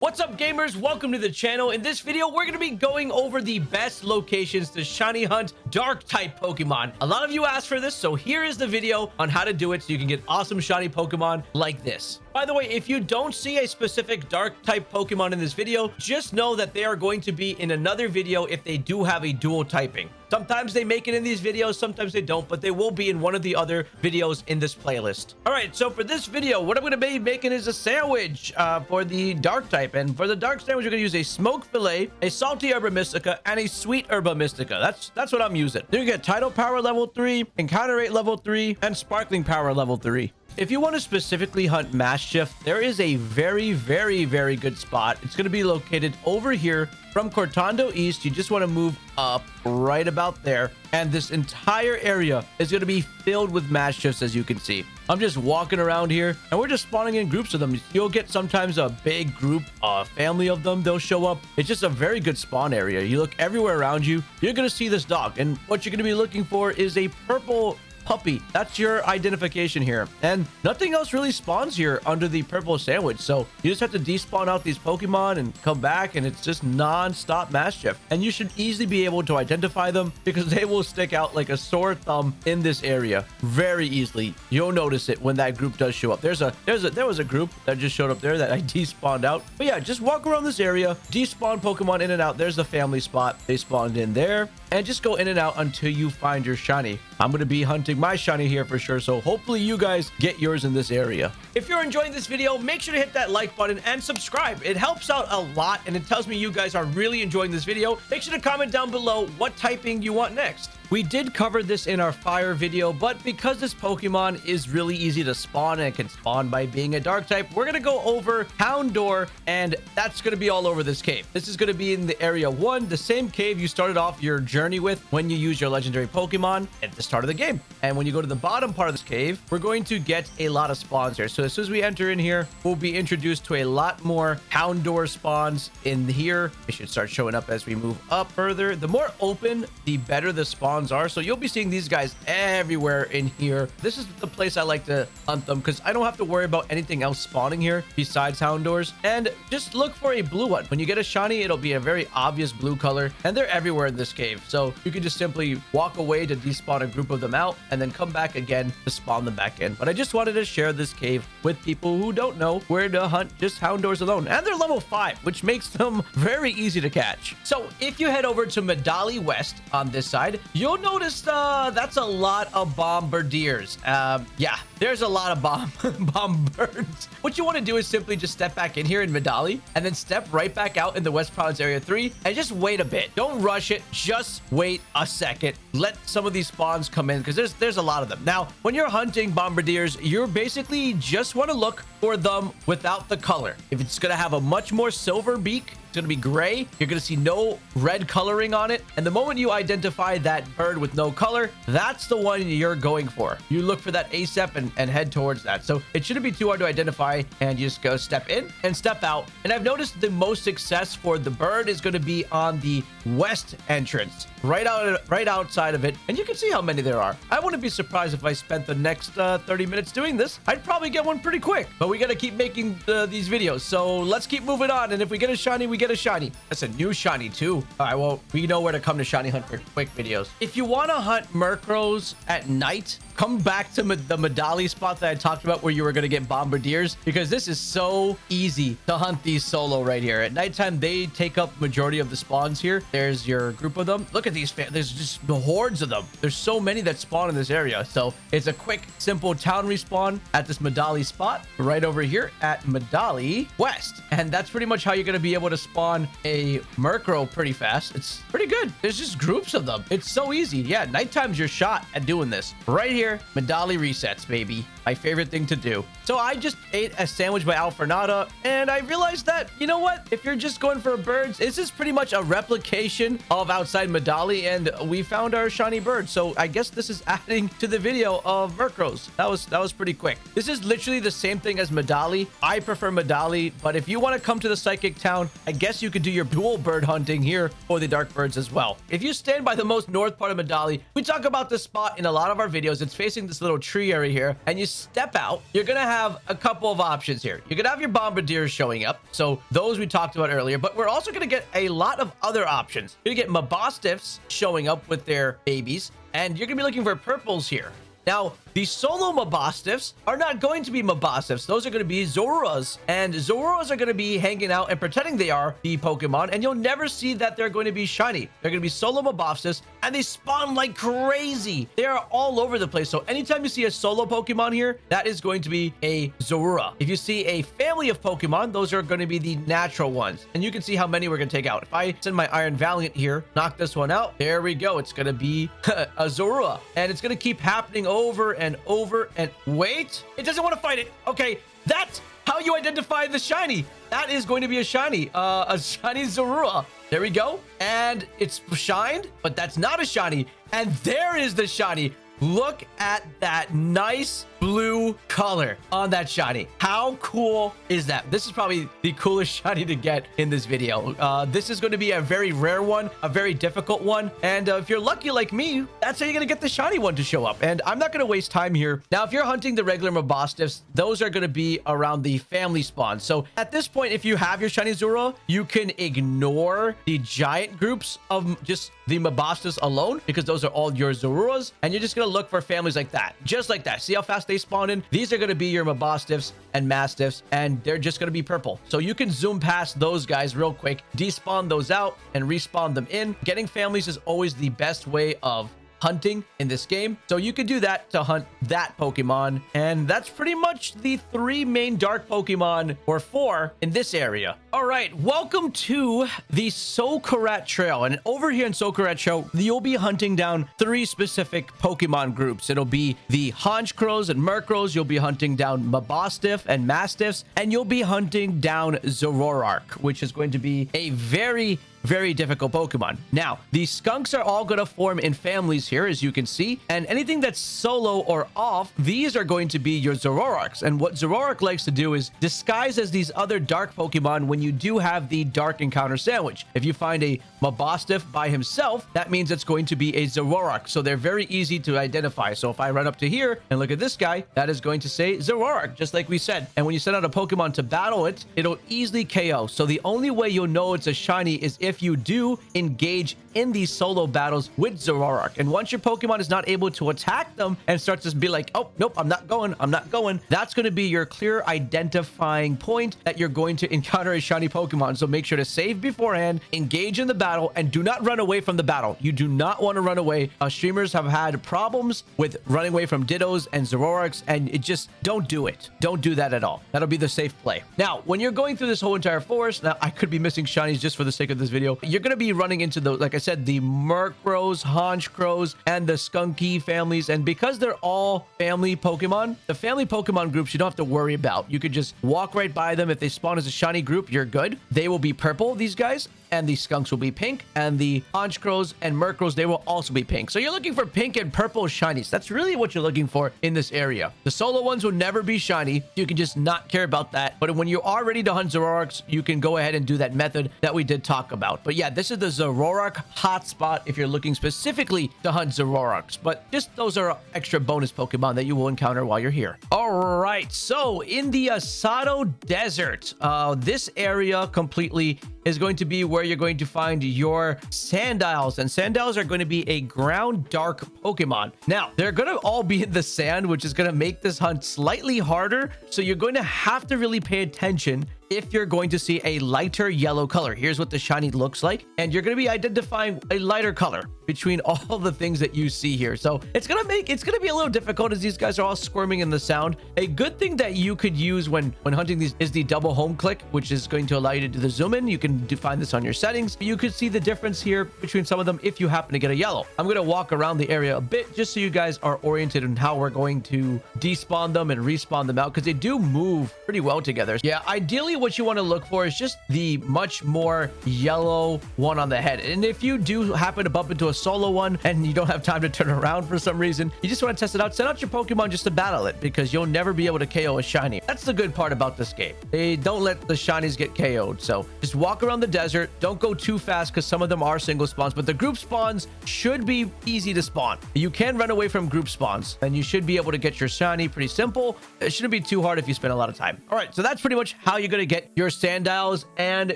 What's up gamers? Welcome to the channel. In this video, we're going to be going over the best locations to shiny hunt dark type Pokemon. A lot of you asked for this, so here is the video on how to do it so you can get awesome shiny Pokemon like this. By the way, if you don't see a specific dark type Pokemon in this video, just know that they are going to be in another video if they do have a dual typing. Sometimes they make it in these videos, sometimes they don't, but they will be in one of the other videos in this playlist. All right, so for this video, what I'm going to be making is a sandwich uh, for the dark type. And for the dark sandwich, we're going to use a smoked fillet, a salty herba mystica, and a sweet herba mystica. That's that's what I'm using. Then you get title power level 3, encounter rate level 3, and sparkling power level 3. If you want to specifically hunt Maschiff, there is a very, very, very good spot. It's going to be located over here from Cortondo East. You just want to move up right about there. And this entire area is going to be filled with Maschiffs, as you can see. I'm just walking around here, and we're just spawning in groups of them. You'll get sometimes a big group, a family of them. They'll show up. It's just a very good spawn area. You look everywhere around you, you're going to see this dog. And what you're going to be looking for is a purple puppy. That's your identification here. And nothing else really spawns here under the purple sandwich. So you just have to despawn out these Pokemon and come back and it's just non-stop Maschiff. And you should easily be able to identify them because they will stick out like a sore thumb in this area very easily. You'll notice it when that group does show up. There's a, there's a, there was a group that just showed up there that I despawned out. But yeah, just walk around this area, despawn Pokemon in and out. There's the family spot. They spawned in there and just go in and out until you find your shiny. I'm going to be hunting my shiny here for sure, so hopefully you guys get yours in this area. If you're enjoying this video, make sure to hit that like button and subscribe. It helps out a lot, and it tells me you guys are really enjoying this video. Make sure to comment down below what typing you want next. We did cover this in our fire video, but because this Pokemon is really easy to spawn and can spawn by being a dark type, we're going to go over Houndour, and that's going to be all over this cave. This is going to be in the area one, the same cave you started off your journey with when you use your legendary Pokemon at the start of the game. And when you go to the bottom part of this cave, we're going to get a lot of spawns here. So as soon as we enter in here, we'll be introduced to a lot more Houndour spawns in here. They should start showing up as we move up further. The more open, the better the spawn are. So you'll be seeing these guys everywhere in here. This is the place I like to hunt them because I don't have to worry about anything else spawning here besides Houndours. And just look for a blue one. When you get a shiny, it'll be a very obvious blue color. And they're everywhere in this cave. So you can just simply walk away to despawn a group of them out and then come back again to spawn them back in. But I just wanted to share this cave with people who don't know where to hunt just Houndours alone. And they're level 5, which makes them very easy to catch. So if you head over to Medali West on this side, you'll you'll notice uh, that's a lot of Bombirdiers. Um, yeah, there's a lot of bomb bombirds. What you want to do is simply just step back in here in Medali and then step right back out in the West Province Area 3 and just wait a bit. Don't rush it. Just wait a second. Let some of these spawns come in because there's there's a lot of them. Now, when you're hunting Bombirdiers, you're basically just want to look for them without the color. If it's going to have a much more silver beak, it's going to be gray. You're going to see no red coloring on it. And the moment you identify that bird with no color, that's the one you're going for. You look for that ASAP and, and head towards that. So it shouldn't be too hard to identify and you just go step in and step out. And I've noticed the most success for the bird is going to be on the west entrance, right out, right outside of it. And you can see how many there are. I wouldn't be surprised if I spent the next uh, 30 minutes doing this. I'd probably get one pretty quick, but we got to keep making these videos. So let's keep moving on. And if we get a shiny, we get a shiny. That's a new shiny too. All right, well, we know where to come to Shiny Hunt for quick videos. If you want to hunt Murkrows at night, come back to the Medali spot that I talked about where you were going to get Bombirdiers because this is so easy to hunt these solo right here. At nighttime, they take up majority of the spawns here. There's your group of them. Look at these. There's just the hordes of them. There's so many that spawn in this area. So it's a quick, simple town respawn at this Medali spot right over here at Medali West. And that's pretty much how you're going to be able to spawn a Murkrow pretty fast. It's pretty good. There's just groups of them. It's so easy. Yeah, nighttime's your shot at doing this. Right here here, Medali resets, baby. My favorite thing to do. So I just ate a sandwich by Alfornada, and I realized that, you know what? If you're just going for birds, this is pretty much a replication of outside Medali, and we found our shiny bird. So I guess this is adding to the video of Murkrows. That was that was pretty quick. This is literally the same thing as Medali. I prefer Medali, but if you want to come to the Psychic Town, I guess you could do your dual bird hunting here for the Dark Birds as well. If you stand by the most north part of Medali, we talk about this spot in a lot of our videos. It's facing this little tree area here, and you step out, you're going to have a couple of options here. You're going to have your Bombirdiers showing up. So those we talked about earlier, but we're also going to get a lot of other options. You're going to get Mabosstiffs showing up with their babies, and you're going to be looking for purples here. Now, the solo Mabosstiffs are not going to be Mabosstiffs. Those are going to be Zoruas. And Zoruas are going to be hanging out and pretending they are the Pokemon. And you'll never see that they're going to be shiny. They're going to be solo Mabosstiffs. And they spawn like crazy. They are all over the place. So anytime you see a solo Pokemon here, that is going to be a Zorua. If you see a family of Pokemon, those are going to be the natural ones. And you can see how many we're going to take out. If I send my Iron Valiant here, knock this one out, there we go. It's going to be a Zorua. And it's going to keep happening over and over and wait. It doesn't want to fight it. Okay, that's how you identify the shiny. That is going to be a shiny, uh, a shiny Zorua. There we go. And it's shined, but that's not a shiny. And there is the shiny. Look at that nice blue color on that shiny. How cool is that? This is probably the coolest shiny to get in this video. Uh, this is going to be a very rare one, a very difficult one. And uh, if you're lucky like me, that's how you're going to get the shiny one to show up. And I'm not going to waste time here. Now, if you're hunting the regular Mabosstiffs, those are going to be around the family spawn. So at this point, if you have your shiny Zorua, you can ignore the giant groups of just the Mabosstiffs alone because those are all your Zoruas. And you're just going to look for families like that. Just like that. See how fast they spawn in. These are going to be your Mabosstiffs and Maschiffs, and they're just going to be purple. So you can zoom past those guys real quick, despawn those out, and respawn them in. Getting families is always the best way of hunting in this game. So you can do that to hunt that Pokemon. And that's pretty much the three main dark Pokemon or four in this area. All right, welcome to the Socarrat Trail. And over here in Socarrat Trail, you'll be hunting down three specific Pokemon groups. It'll be the Honchkrows and Murkrows. You'll be hunting down Mabosstiff and Maschiffs. And you'll be hunting down Zoroark, which is going to be a very very difficult Pokemon. Now, these skunks are all going to form in families here, as you can see, and anything that's solo or off, these are going to be your Zoroarks. And what Zoroark likes to do is disguise as these other dark Pokemon when you do have the Dark Encounter Sandwich. If you find a Mabosstiff by himself, that means it's going to be a Zoroark. So they're very easy to identify. So if I run up to here and look at this guy, that is going to say Zoroark, just like we said. And when you send out a Pokemon to battle it, it'll easily KO. So the only way you'll know it's a shiny is if you do engage in these solo battles with Zoroark. And once your Pokemon is not able to attack them and starts to be like, oh, nope, I'm not going, I'm not going, that's going to be your clear identifying point that you're going to encounter a shiny Pokemon. So make sure to save beforehand, engage in the battle, and do not run away from the battle. You do not want to run away. Uh, streamers have had problems with running away from Dittos and Zoroarks, and it just don't do it. Don't do that at all. That'll be the safe play. Now, when you're going through this whole entire forest, now I could be missing shinies just for the sake of this video. You're going to be running into the, like I said, the Murkrows, Honchkrows, and the Stunky families. And because they're all family Pokemon, the family Pokemon groups you don't have to worry about. You could just walk right by them. If they spawn as a shiny group, you're good. They will be purple, these guys and the skunks will be pink and the honchkrows and murkrows they will also be pink. So you're looking for pink and purple shinies. That's really what you're looking for in this area. The solo ones will never be shiny. You can just not care about that. But when you are ready to hunt Zoroarks you can go ahead and do that method that we did talk about. But yeah this is the Zoroark hotspot if you're looking specifically to hunt Zoroarks. But just those are extra bonus Pokemon that you will encounter while you're here. All right so in the Asado Desert uh this area completely is going to be where you're going to find your Sandiles. And Sandiles are going to be a ground dark Pokemon. Now, they're going to all be in the sand, which is going to make this hunt slightly harder. So you're going to have to really pay attention if you're going to see a lighter yellow color. Here's what the shiny looks like. And you're going to be identifying a lighter color between all the things that you see here. So it's going to make, it's going to be a little difficult as these guys are all squirming in the sound. A good thing that you could use when, when hunting these is the double home click, which is going to allow you to do the zoom in. You can define this on your settings. You could see the difference here between some of them if you happen to get a yellow. I'm going to walk around the area a bit just so you guys are oriented on how we're going to despawn them and respawn them out because they do move pretty well together. Yeah, ideally what you want to look for is just the much more yellow one on the head. And if you do happen to bump into a solo one and you don't have time to turn around for some reason, you just want to test it out, send out your Pokemon just to battle it because you'll never be able to KO a shiny. That's the good part about this game. They don't let the shinies get KO'd. So just walk around the desert. Don't go too fast because some of them are single spawns, but the group spawns should be easy to spawn. You can run away from group spawns and you should be able to get your shiny pretty simple. It shouldn't be too hard if you spend a lot of time. All right, so that's pretty much how you're going to get your Sandiles and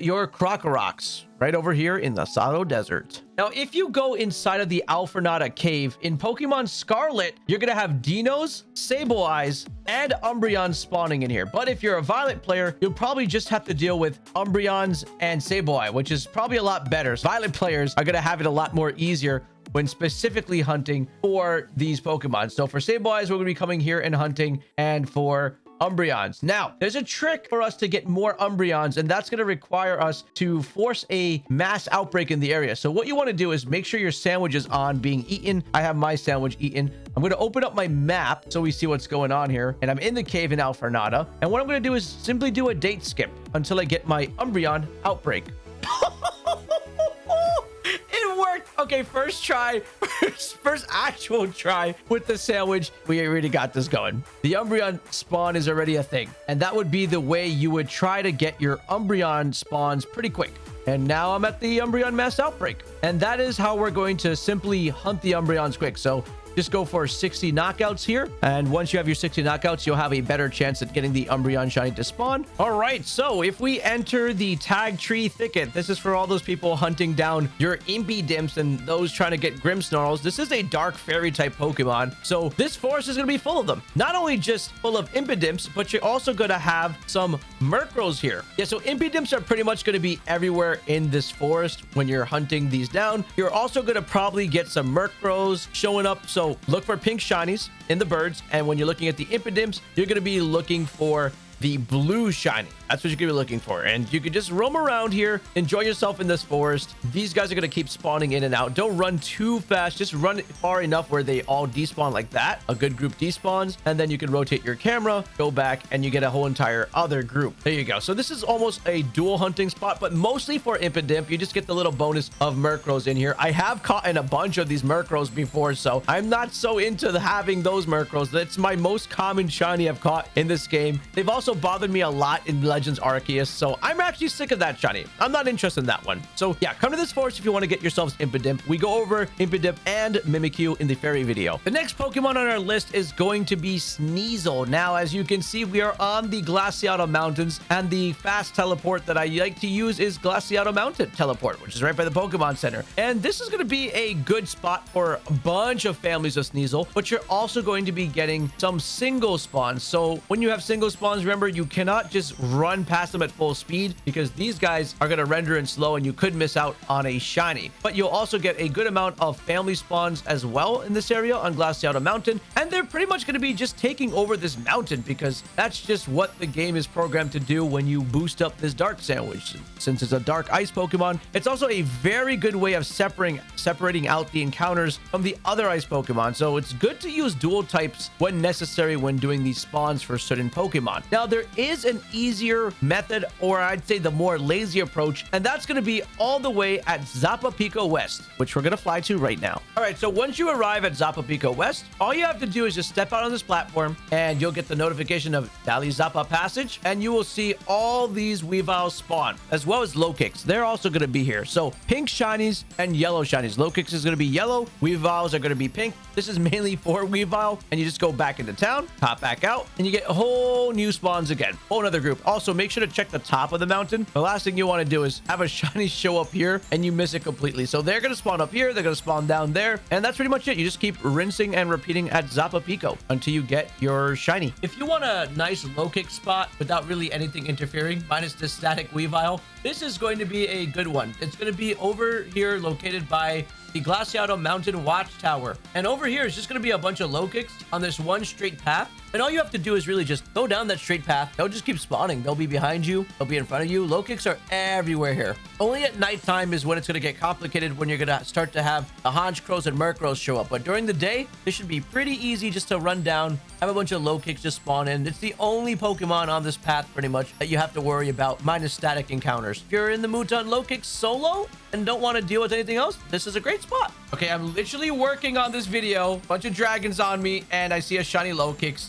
your Krokoroks right over here in the Sado Desert. Now, if you go inside of the Alfornada cave in Pokemon Scarlet, you're going to have Deinos, Sableye's, and Umbreon spawning in here. But if you're a Violet player, you'll probably just have to deal with Umbreons and Sableye, which is probably a lot better. Violet players are going to have it a lot more easier when specifically hunting for these Pokemon. So for Sableyes, we're going to be coming here and hunting. And for Umbreons. Now, there's a trick for us to get more Umbreons, and that's going to require us to force a mass outbreak in the area. So what you want to do is make sure your sandwich is on being eaten. I have my sandwich eaten. I'm going to open up my map so we see what's going on here. And I'm in the cave in Alfornada. And what I'm going to do is simply do a date skip until I get my Umbreon outbreak. Okay, first try, first, first actual try with the sandwich. We already got this going. The Umbreon spawn is already a thing. And that would be the way you would try to get your Umbreon spawns pretty quick. And now I'm at the Umbreon mass outbreak. And that is how we're going to simply hunt the Umbreons quick. So just go for 60 knockouts here. And once you have your 60 knockouts, you'll have a better chance at getting the Umbreon Shiny to spawn. All right, so if we enter the Tagtree Thicket, this is for all those people hunting down your Impidimps and those trying to get Grimmsnarls. This is a Dark Fairy type Pokemon. So this forest is going to be full of them. Not only just full of Impidimps, but you're also going to have some Murkrows here. Yeah, so Impidimps are pretty much going to be everywhere in this forest when you're hunting these down. You're also going to probably get some Murkrows showing up. So so look for pink shinies in the birds. And when you're looking at the Impidimps, you're going to be looking for the blue shiny. That's what you're gonna be looking for. And you can just roam around here, enjoy yourself in this forest. These guys are gonna keep spawning in and out. Don't run too fast. Just run far enough where they all despawn like that. A good group despawns. And then you can rotate your camera, go back, and you get a whole entire other group. There you go. So this is almost a dual hunting spot, but mostly for Impidimp. You just get the little bonus of Murkrows in here. I have caught in a bunch of these Murkrows before, so I'm not so into having those Murkrows. That's my most common shiny I've caught in this game. They've also bothered me a lot in Legend Legends Arceus. So I'm actually sick of that shiny. I'm not interested in that one. So yeah, come to this forest if you want to get yourselves Impidimp. We go over Impidimp and Mimikyu in the fairy video. The next Pokemon on our list is going to be Sneasel. Now, as you can see, we are on the Glaciado Mountains and the fast teleport that I like to use is Glaciado Mountain teleport, which is right by the Pokemon Center. And this is going to be a good spot for a bunch of families of Sneasel, but you're also going to be getting some single spawns. So when you have single spawns, remember, you cannot just run run past them at full speed because these guys are going to render in slow and you could miss out on a shiny. But you'll also get a good amount of family spawns as well in this area on Glaciado Mountain. And they're pretty much going to be just taking over this mountain because that's just what the game is programmed to do when you boost up this Dark Sandwich. Since it's a Dark Ice Pokemon, it's also a very good way of separating, separating out the encounters from the other Ice Pokemon. So it's good to use dual types when necessary when doing these spawns for certain Pokemon. Now, there is an easier method, or I'd say the more lazy approach, and that's going to be all the way at Zapapico West, which we're going to fly to right now. All right, so once you arrive at Zapapico West, all you have to do is just step out on this platform, and you'll get the notification of Dalizapa Passage, and you will see all these Weaviles spawn, as well as Lokix. They're also going to be here. So pink shinies and yellow shinies. Lokix is going to be yellow. Weaviles are going to be pink. This is mainly for Weavile, and you just go back into town, pop back out, and you get a whole new spawns again. Whole another group. Also, make sure to check the top of the mountain. The last thing you want to do is have a shiny show up here and you miss it completely. So they're going to spawn up here. They're going to spawn down there. And that's pretty much it. You just keep rinsing and repeating at Zapapico until you get your shiny. If you want a nice low kick spot without really anything interfering, minus the static Weavile, this is going to be a good one. It's going to be over here located by the Glaciado Mountain Watchtower. And over here is just going to be a bunch of Lokix on this one straight path. And all you have to do is really just go down that straight path. They'll just keep spawning. They'll be behind you. They'll be in front of you. Lokix are everywhere here. Only at nighttime is when it's going to get complicated when you're going to start to have the Honchkrows and Murkrows show up. But during the day, this should be pretty easy just to run down, have a bunch of Lokix just spawn in. It's the only Pokemon on this path pretty much that you have to worry about minus static encounters. If you're in the mood to Lokix solo and don't want to deal with anything else, this is a great spot. Okay, I'm literally working on this video. Bunch of dragons on me, and I see a shiny Lokix.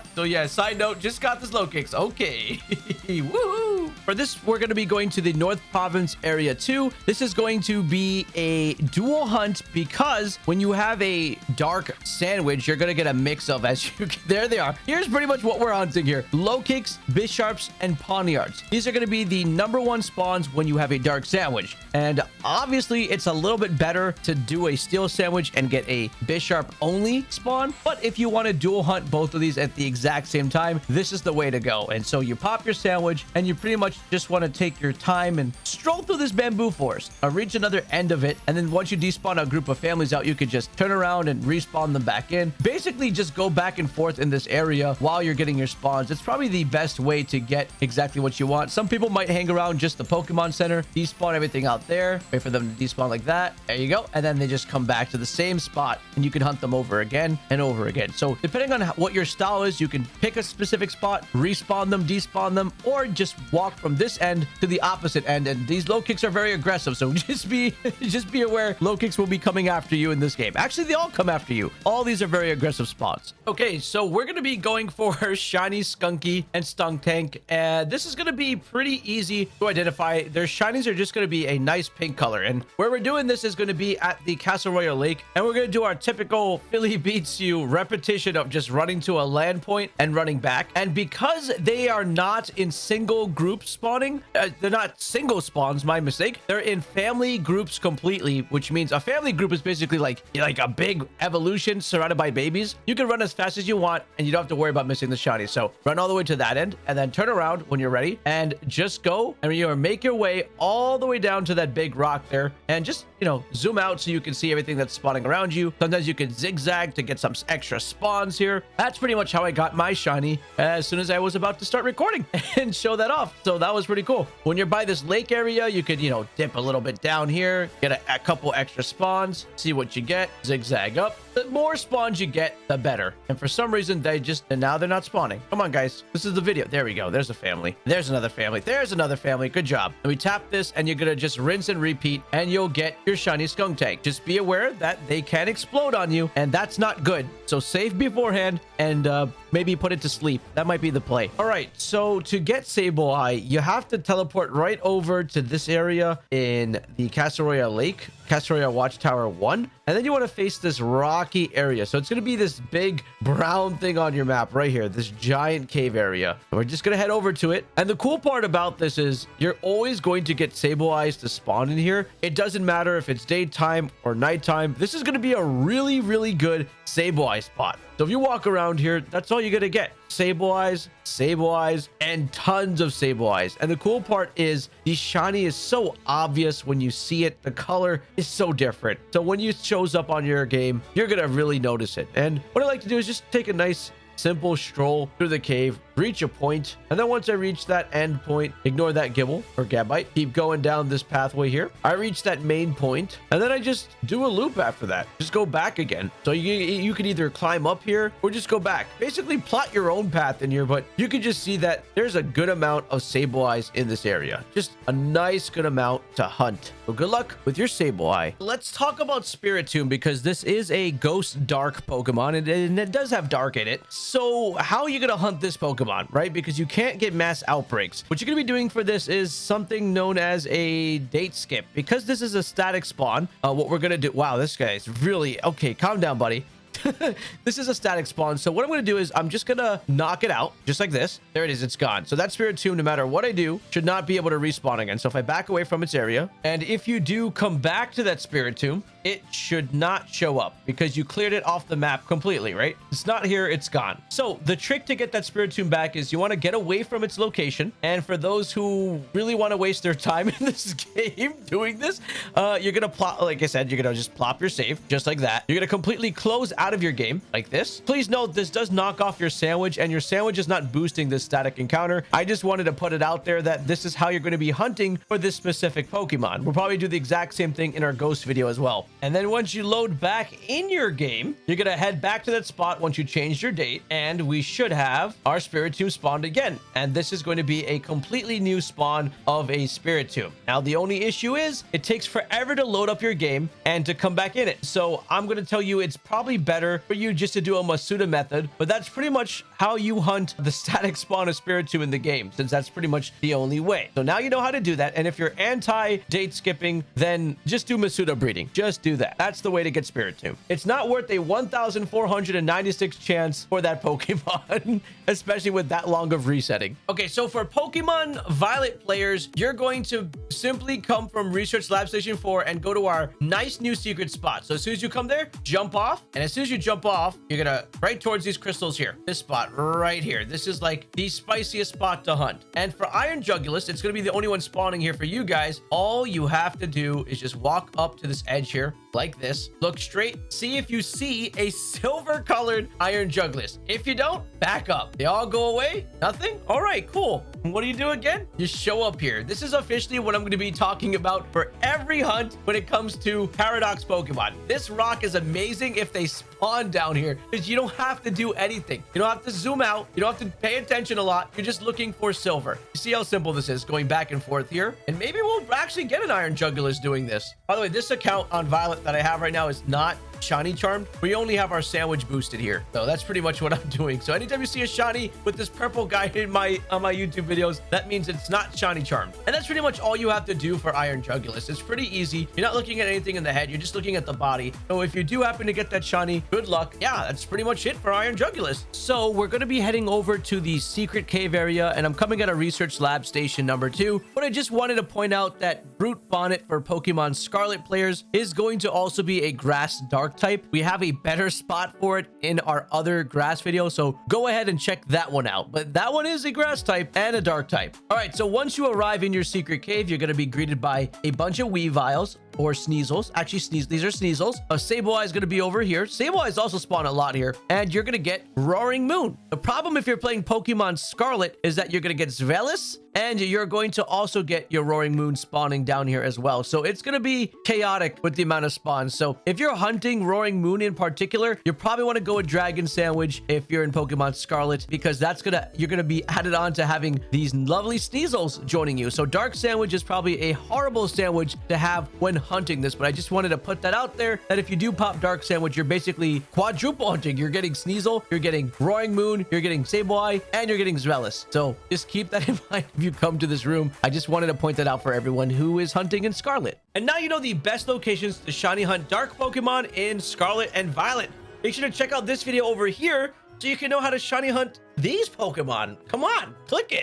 so yeah, side note, just got this Lokix. Okay. Woohoo! For this, we're going to be going to the North Province area 2. This is going to be a dual hunt because when you have a dark sandwich, you're going to get a mix of as you there they are. Here's pretty much what we're hunting here. Lokix, Bisharps, and Pawniards. These are going to be the number one spawns when you have a dark sandwich. And obviously, it's a little bit better to do a steel sandwich and get a Bisharp only spawn. But if you want to dual hunt both of these at the exact same time, this is the way to go. And so you pop your sandwich and you pretty much just want to take your time and stroll through this bamboo forest, uh, reach another end of it. And then once you despawn a group of families out, you could just turn around and respawn them back in. Basically, just go back and forth in this area while you're getting your spawns. It's probably the best way to get exactly what you want. Some people might hang around just the Pokemon Center, despawn everything out there, wait for them to despawn like that. There you go. And then they just come back to the same spot and you can hunt them over again and over again. So depending on what your style is, you can pick a specific spot, respawn them, despawn them, or just walk from this end to the opposite end. And these Lokix are very aggressive. So just be, just be aware Lokix will be coming after you in this game. Actually, they all come after you. All these are very aggressive spots. Okay, so we're going to be going for Shiny Stunky and Skuntank. And this is going to be pretty easy to identify. Their shinies are just going to be a nice pink color. And where we're doing this is going to be at the Casseroya Lake. And we're going to do our typical Philly beats you repetition of just running to a land point and running back. And because they are not in single group spawning, uh, they're not single spawns, my mistake. They're in family groups completely, which means a family group is basically like, like a big evolution surrounded by babies. You can run as fast as you want and you don't have to worry about missing the shiny. So run all the way to that end and then turn around when you're ready and just go and you make your way all the way down to that big rock there and just, you know, zoom out so you can see everything that's spawning around you. Sometimes you can zigzag to get some extra spawns here. That's pretty much how I got my shiny as soon as I was about to start recording and show that off. So that was pretty cool. When you're by this lake area, you could, you know, dip a little bit down here, get a, a couple extra spawns, see what you get, zigzag up. The more spawns you get, the better. And for some reason, they just, and now they're not spawning. Come on, guys. This is the video. There we go. There's a family. There's another family. There's another family. Good job. And we tap this and you're going to just rinse and repeat and you'll get your shiny Skuntank. Just be aware that they can explode on you and that's not good. So save beforehand and uh, maybe put it to sleep. That might be the play. All right. So to get Sableye, you have to teleport right over to this area in the Casseroya Lake, Casseroya Watchtower 1. And then you want to face this rocky area. So it's going to be this big brown thing on your map right here, this giant cave area. We're just going to head over to it. And the cool part about this is you're always going to get Sableyes to spawn in here. It doesn't matter if it's daytime or nighttime. This is going to be a really, really good Sableye spot. So if you walk around here, that's all you're going to get. Sableyes, Sableyes, and tons of Sableyes. And the cool part is the shiny is so obvious when you see it. The color is so different. So when it shows up on your game, you're going to really notice it. And what I like to do is just take a nice simple stroll through the cave, reach a point, and then once I reach that end point, ignore that Gible or Gabite, keep going down this pathway here. I reach that main point, and then I just do a loop after that. Just go back again. So you, you can either climb up here or just go back. Basically, plot your own path in here, but you can just see that there's a good amount of Sableyes in this area. Just a nice good amount to hunt. So good luck with your Sableye. Let's talk about Spiritomb because this is a ghost dark Pokemon and, and it does have dark in it. So how are you going to hunt this Pokemon, right? Because you can't get mass outbreaks. What you're going to be doing for this is something known as a date skip. Because this is a static spawn, uh, what we're going to do... Wow, this guy is really... Okay, calm down, buddy. this is a static spawn. So what I'm going to do is I'm just going to knock it out just like this. There it is. It's gone. So that Spiritomb, no matter what I do, should not be able to respawn again. So if I back away from its area, and if you do come back to that Spiritomb, it should not show up because you cleared it off the map completely, right? It's not here, it's gone. So the trick to get that Spiritomb back is you want to get away from its location. And for those who really want to waste their time in this game doing this, uh, you're going to plop, like I said, you're going to just plop your save just like that. You're going to completely close out of your game like this. Please note, this does knock off your sandwich and your sandwich is not boosting this static encounter. I just wanted to put it out there that this is how you're going to be hunting for this specific Pokemon. We'll probably do the exact same thing in our ghost video as well. And then once you load back in your game, you're going to head back to that spot once you change your date and we should have our Spiritomb spawned again. And this is going to be a completely new spawn of a Spiritomb. Now, the only issue is it takes forever to load up your game and to come back in it. So I'm going to tell you it's probably better for you just to do a Masuda method, but that's pretty much how you hunt the static spawn of Spiritomb in the game, since that's pretty much the only way. So now you know how to do that. And if you're anti-date skipping, then just do Masuda breeding. Just do that. That's the way to get Spiritomb. It's not worth a 1,496 chance for that Pokemon, especially with that long of resetting. Okay, so for Pokemon Violet players, you're going to simply come from Research Lab Station 4 and go to our nice new secret spot. So as soon as you come there, jump off. And as soon as you jump off, you're going to right towards these crystals here. This spot right here. This is like the spiciest spot to hunt. And for Iron Jugulis, it's going to be the only one spawning here for you guys. All you have to do is just walk up to this edge here like this. Look straight. See if you see a silver colored Iron Jugulis. If you don't, back up. They all go away. Nothing? All right, cool. What do you do again? You show up here. This is officially what I'm going to be talking about for every hunt when it comes to Paradox Pokemon. This rock is amazing if they spawn down here because you don't have to do anything. You don't have to zoom out. You don't have to pay attention a lot. You're just looking for silver. You see how simple this is going back and forth here? And maybe we'll actually get an Iron Jugulis doing this. By the way, this account on Violet that I have right now is not shiny charmed we only have our sandwich boosted here so that's pretty much what i'm doing so anytime you see a shiny with this purple guy in my on my youtube videos that means it's not shiny charmed and that's pretty much all you have to do for iron jugulis it's pretty easy you're not looking at anything in the head you're just looking at the body so if you do happen to get that shiny good luck yeah that's pretty much it for iron jugulis so we're going to be heading over to the secret cave area and i'm coming at a research lab station number two but i just wanted to point out that brute bonnet for pokemon scarlet players is going to also be a grass dark type. We have a better spot for it in our other grass video, so go ahead and check that one out. But that one is a grass type and a dark type. All right, so once you arrive in your secret cave, you're going to be greeted by a bunch of Weaviles, or Sneasels. Actually, Sneeze. These are Sneasels. A Sableye is going to be over here. Sableye is also spawn a lot here. And you're going to get Roaring Moon. The problem if you're playing Pokemon Scarlet is that you're going to get Zweilous and you're going to also get your Roaring Moon spawning down here as well. So it's going to be chaotic with the amount of spawns. So if you're hunting Roaring Moon in particular, you probably want to go with Dragon Sandwich if you're in Pokemon Scarlet because that's going to, you're going to be added on to having these lovely Sneasels joining you. So Dark Sandwich is probably a horrible sandwich to have when hunting this, but I just wanted to put that out there that if you do pop Dark Sandwich, you're basically quadruple hunting. You're getting Sneasel, you're getting Roaring Moon, you're getting Sableye, and you're getting Zweilous. So just keep that in mind if you come to this room. I just wanted to point that out for everyone who is hunting in Scarlet. And now you know the best locations to shiny hunt dark Pokemon in Scarlet and Violet. Make sure to check out this video over here so you can know how to shiny hunt these Pokemon. Come on, click it.